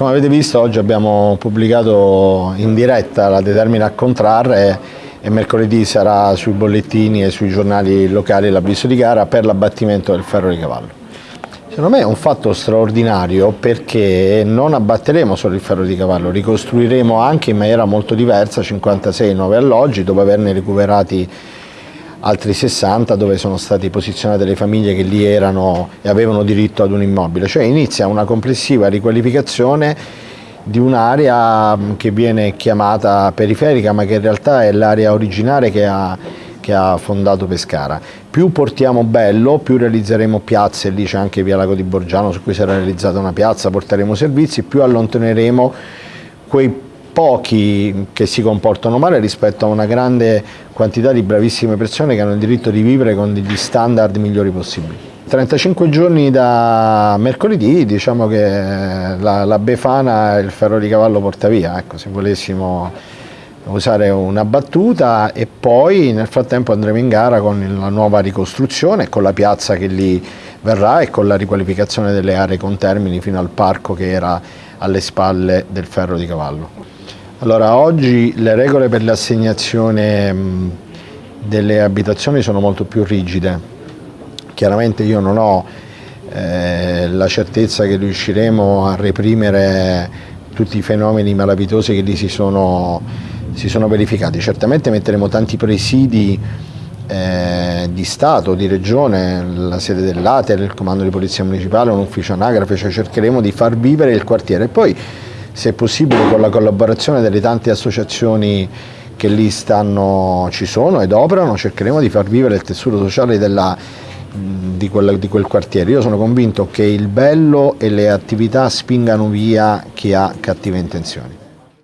Come avete visto oggi abbiamo pubblicato in diretta la determina a contrarre e mercoledì sarà sui bollettini e sui giornali locali l'avviso di gara per l'abbattimento del ferro di cavallo. Secondo me è un fatto straordinario perché non abbatteremo solo il ferro di cavallo, ricostruiremo anche in maniera molto diversa 56 nuovi alloggi dopo averne recuperati altri 60 dove sono state posizionate le famiglie che lì erano e avevano diritto ad un immobile, cioè inizia una complessiva riqualificazione di un'area che viene chiamata periferica ma che in realtà è l'area originaria che ha, che ha, fondato Pescara. Più portiamo bello, più realizzeremo piazze, lì c'è anche Via Lago di Borgiano su cui sarà realizzata una piazza, porteremo servizi, più allontaneremo quei pochi che si comportano male rispetto a una grande quantità di bravissime persone che hanno il diritto di vivere con degli standard migliori possibili. 35 giorni da mercoledì diciamo che la, la Befana il ferro di cavallo porta via, ecco, se volessimo usare una battuta e poi nel frattempo andremo in gara con la nuova ricostruzione, con la piazza che lì verrà e con la riqualificazione delle aree con termini fino al parco che era alle spalle del ferro di cavallo. Allora, oggi le regole per l'assegnazione delle abitazioni sono molto più rigide. Chiaramente io non ho eh, la certezza che riusciremo a reprimere tutti i fenomeni malavitosi che lì si sono, si sono verificati. Certamente metteremo tanti presidi eh, di Stato, di Regione, la sede dell'ATER, il comando di polizia municipale, un ufficio anagrafe, cioè cercheremo di far vivere il quartiere. Poi se possibile con la collaborazione delle tante associazioni che lì stanno, ci sono ed operano, cercheremo di far vivere il tessuto sociale della, di, quel, di quel quartiere. Io sono convinto che il bello e le attività spingano via chi ha cattive intenzioni.